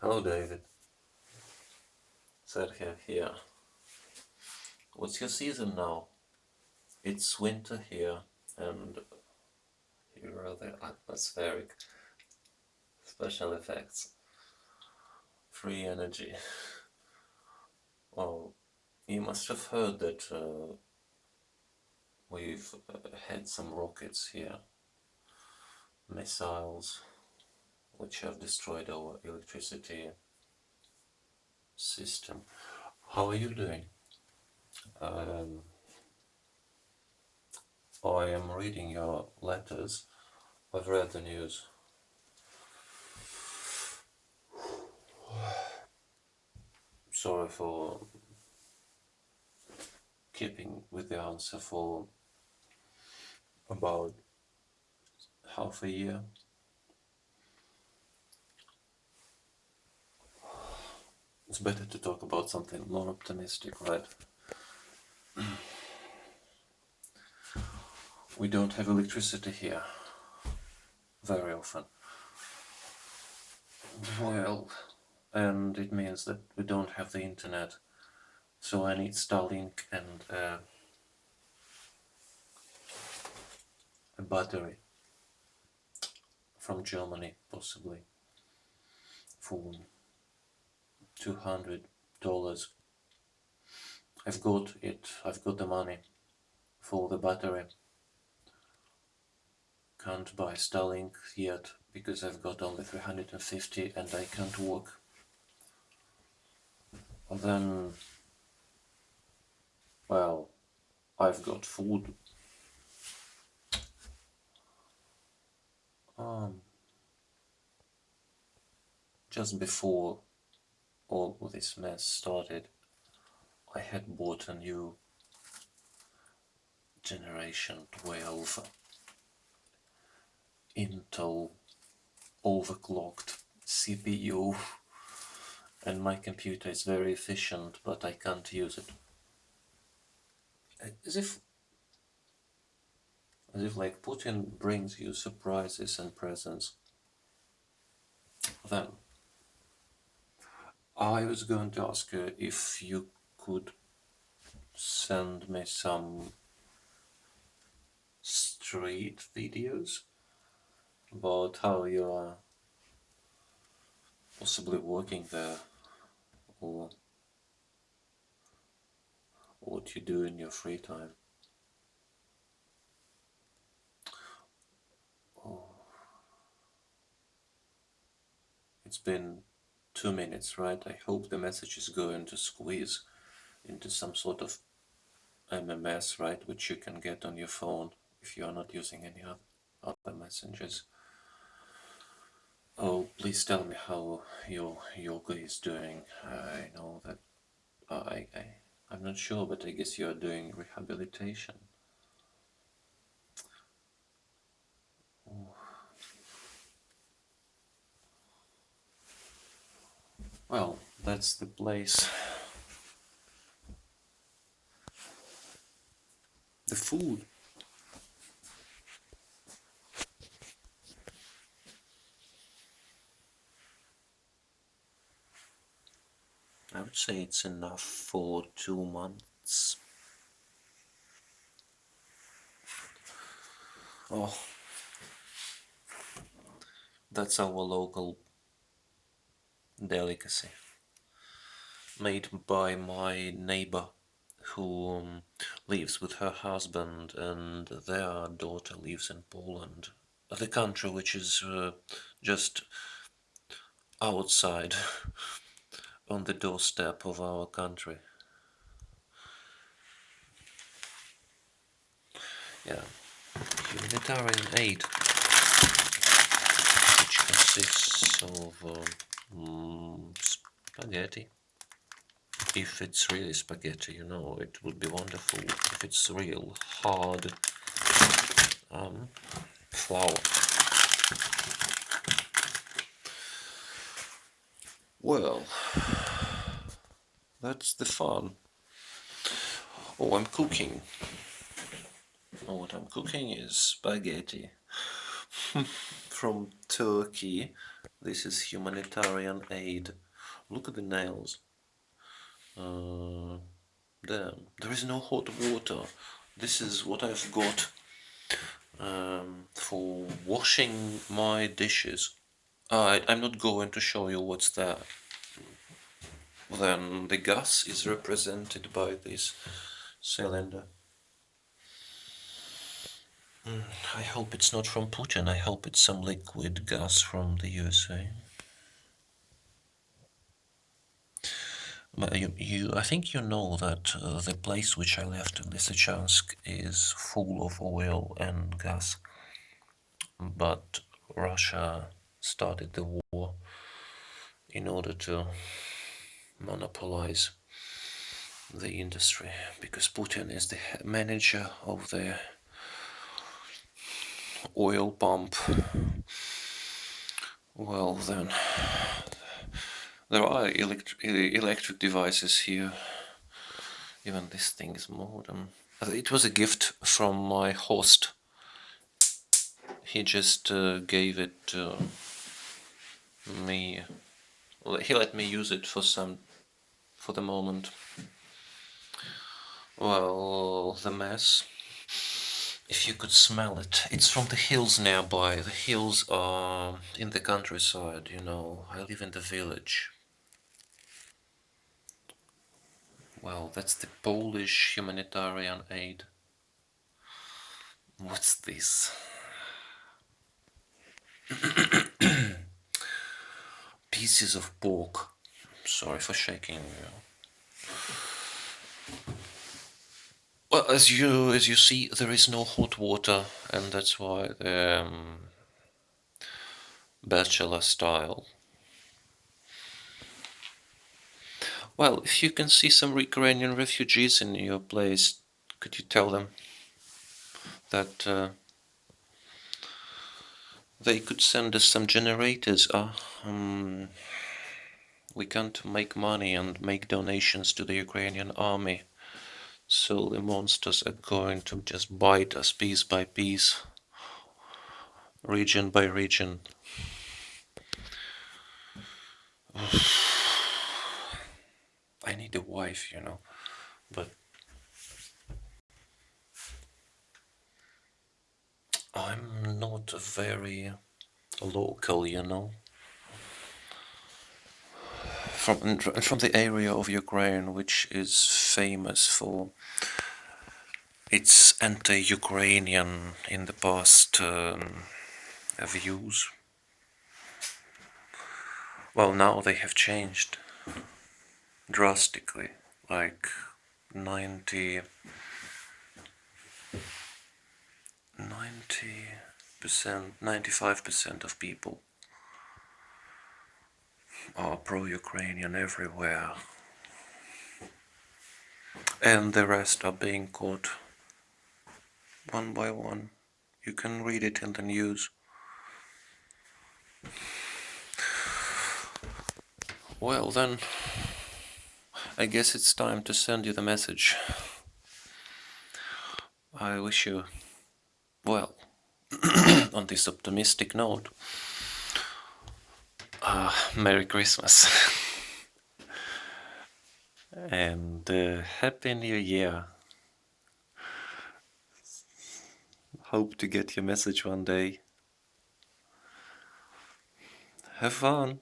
Hello David. Sergio here. What's your season now? It's winter here and here are the atmospheric special effects. Free energy. Well, you must have heard that uh, we've uh, had some rockets here. Missiles which have destroyed our electricity system. How are you doing? Um, I am reading your letters. I've read the news. Sorry for keeping with the answer for about half a year. It's better to talk about something more optimistic, right? we don't have electricity here very often. Well, and it means that we don't have the internet, so I need Starlink and uh, a battery from Germany, possibly, phone. 200 dollars. I've got it. I've got the money for the battery. Can't buy Starlink yet because I've got only 350 and I can't work then well I've got food. Um, just before all this mess started, I had bought a new Generation 12 Intel overclocked CPU and my computer is very efficient but I can't use it. As if as if like Putin brings you surprises and presents. Then I was going to ask uh, if you could send me some street videos about how you are possibly working there or what you do in your free time. Oh. It's been two minutes, right? I hope the message is going to squeeze into some sort of MMS, right? Which you can get on your phone if you are not using any other messengers. Oh, please tell me how your yoga is doing. I know that I, I, I'm not sure, but I guess you are doing rehabilitation. Well, that's the place. The food. I would say it's enough for two months. Oh, that's our local delicacy made by my neighbor who um, lives with her husband and their daughter lives in Poland, the country which is uh, just outside on the doorstep of our country. Yeah, humanitarian aid, which consists of uh, spaghetti. If it's really spaghetti, you know, it would be wonderful. If it's real hard um, flour. Well, that's the fun. Oh, I'm cooking. Oh, what I'm cooking is spaghetti. from Turkey. This is humanitarian aid. Look at the nails. Uh, damn, there is no hot water. This is what I've got um, for washing my dishes. I, I'm not going to show you what's there. Then the gas is represented by this cylinder. Mm, I hope it's not from Putin. I hope it's some liquid gas from the USA. You, you, I think you know that uh, the place which I left in Lysychansk is full of oil and gas. But Russia started the war in order to monopolize the industry because Putin is the manager of the oil pump. Well, then there are electric electric devices here. Even this thing is modern. It was a gift from my host. He just uh, gave it to me. He let me use it for some, for the moment. Well, the mess. If you could smell it. It's from the hills nearby. The hills are in the countryside, you know. I live in the village. Well, that's the Polish humanitarian aid. What's this? Pieces of pork. Sorry for shaking you. Well, as you as you see, there is no hot water, and that's why the um, bachelor style Well, if you can see some Ukrainian refugees in your place, could you tell them that uh, they could send us some generators? Uh, um, we can't make money and make donations to the Ukrainian army, so the monsters are going to just bite us piece by piece, region by region. I need a wife, you know, but I'm not very local, you know. From from the area of Ukraine, which is famous for its anti-Ukrainian in the past um, views. Well, now they have changed drastically, like 90 90 percent 95 percent of people are pro-Ukrainian everywhere. And the rest are being caught one by one. You can read it in the news. Well then I guess it's time to send you the message. I wish you well on this optimistic note. Uh, Merry Christmas and uh, Happy New Year. Hope to get your message one day. Have fun.